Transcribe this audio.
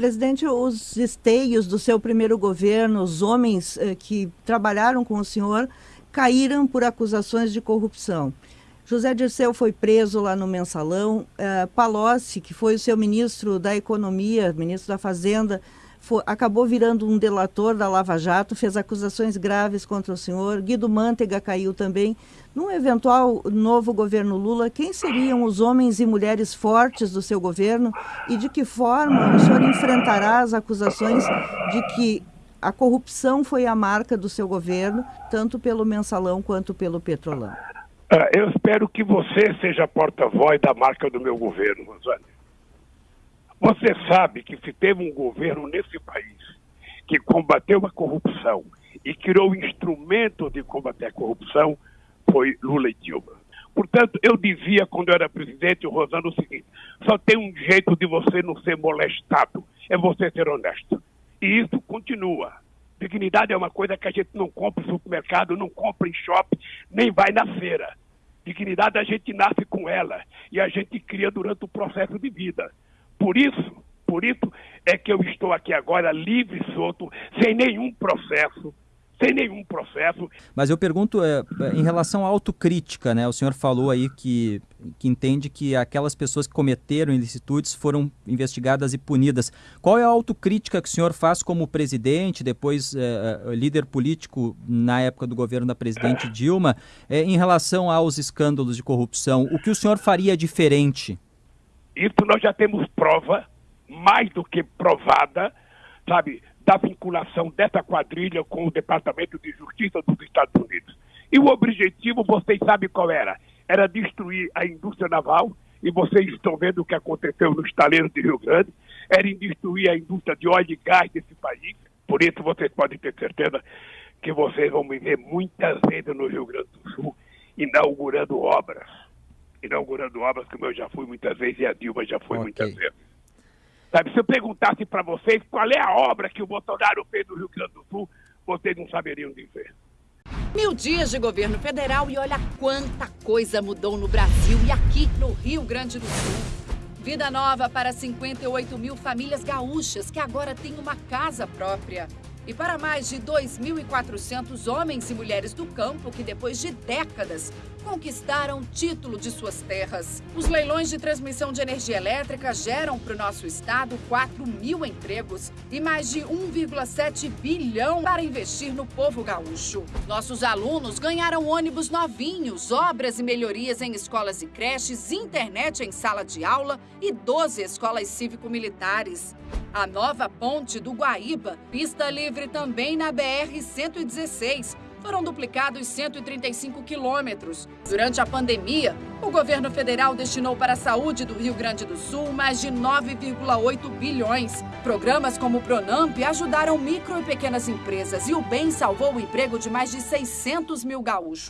presidente, os esteios do seu primeiro governo, os homens uh, que trabalharam com o senhor, caíram por acusações de corrupção. José Dirceu foi preso lá no mensalão. Uh, Palocci, que foi o seu ministro da Economia, ministro da Fazenda, foi, acabou virando um delator da Lava Jato, fez acusações graves contra o senhor. Guido Mantega caiu também. Num eventual novo governo Lula, quem seriam os homens e mulheres fortes do seu governo e de que forma o senhor enfrentará as acusações de que a corrupção foi a marca do seu governo, tanto pelo mensalão quanto pelo petrolão? Uh, eu espero que você seja porta-voz da marca do meu governo, Rosane. Você sabe que se teve um governo nesse país que combateu a corrupção e criou instrumento de combater a corrupção, foi Lula e Dilma. Portanto, eu dizia quando eu era presidente, Rosana, o seguinte: só tem um jeito de você não ser molestado, é você ser honesto. E isso continua. Dignidade é uma coisa que a gente não compra em supermercado, não compra em shopping, nem vai na feira. Dignidade a gente nasce com ela e a gente cria durante o processo de vida. Por isso, por isso é que eu estou aqui agora livre solto, sem nenhum processo, sem nenhum processo. Mas eu pergunto é, em relação à autocrítica, né? O senhor falou aí que, que entende que aquelas pessoas que cometeram ilicitudes foram investigadas e punidas. Qual é a autocrítica que o senhor faz como presidente, depois é, é líder político na época do governo da presidente Dilma, é, em relação aos escândalos de corrupção? O que o senhor faria diferente? Isso nós já temos prova, mais do que provada, sabe, da vinculação dessa quadrilha com o Departamento de Justiça dos Estados Unidos. E o objetivo, vocês sabem qual era? Era destruir a indústria naval, e vocês estão vendo o que aconteceu nos estaleiros de Rio Grande, era destruir a indústria de óleo e gás desse país. Por isso, vocês podem ter certeza que vocês vão me ver muitas vezes no Rio Grande do Sul inaugurando obras. Inaugurando obras, como eu já fui muitas vezes e a Dilma já foi okay. muitas vezes. Sabe, se eu perguntasse para vocês qual é a obra que o Bolsonaro fez no Rio Grande do Sul, vocês não saberiam dizer. Mil dias de governo federal e olha quanta coisa mudou no Brasil e aqui no Rio Grande do Sul. Vida nova para 58 mil famílias gaúchas que agora têm uma casa própria. E para mais de 2.400 homens e mulheres do campo que, depois de décadas, conquistaram título de suas terras. Os leilões de transmissão de energia elétrica geram para o nosso estado 4 mil empregos e mais de 1,7 bilhão para investir no povo gaúcho. Nossos alunos ganharam ônibus novinhos, obras e melhorias em escolas e creches, internet em sala de aula e 12 escolas cívico-militares. A nova ponte do Guaíba, pista livre também na BR-116, foram duplicados 135 quilômetros. Durante a pandemia, o governo federal destinou para a saúde do Rio Grande do Sul mais de 9,8 bilhões. Programas como o Pronamp ajudaram micro e pequenas empresas e o BEM salvou o emprego de mais de 600 mil gaúchos.